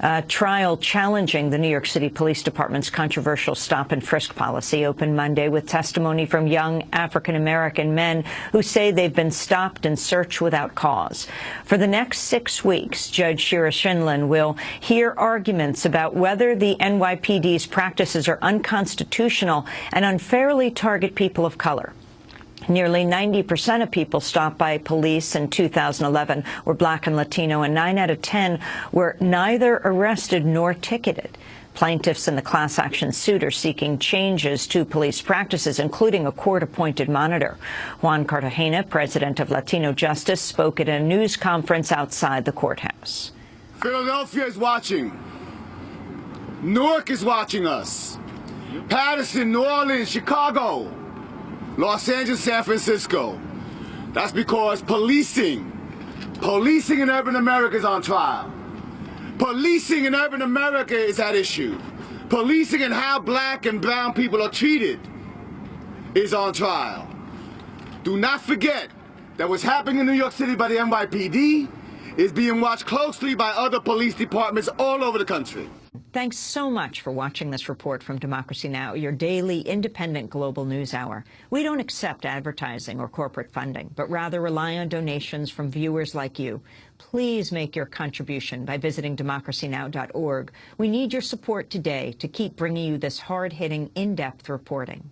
A trial challenging the New York City Police Department's controversial stop and frisk policy opened Monday with testimony from young African-American men who say they've been stopped and searched without cause. For the next six weeks, Judge Shira Scheindlin will hear arguments about whether the NYPD's practices are unconstitutional and unfairly target people of color. Nearly 90% of people stopped by police in 2011 were black and Latino, and 9 out of 10 were neither arrested nor ticketed. Plaintiffs in the class action suit are seeking changes to police practices, including a court-appointed monitor. Juan Cartagena, president of Latino Justice, spoke at a news conference outside the courthouse. Philadelphia is watching. Newark is watching us. Paterson, New Orleans, Chicago. Los Angeles, San Francisco. That's because policing, policing in urban America is on trial. Policing in urban America is at issue. Policing and how black and brown people are treated is on trial. Do not forget that what's happening in New York City by the NYPD is being watched closely by other police departments all over the country. Thanks so much for watching this report from Democracy Now!, your daily independent global news hour. We don't accept advertising or corporate funding, but rather rely on donations from viewers like you. Please make your contribution by visiting democracynow.org. We need your support today to keep bringing you this hard-hitting, in-depth reporting.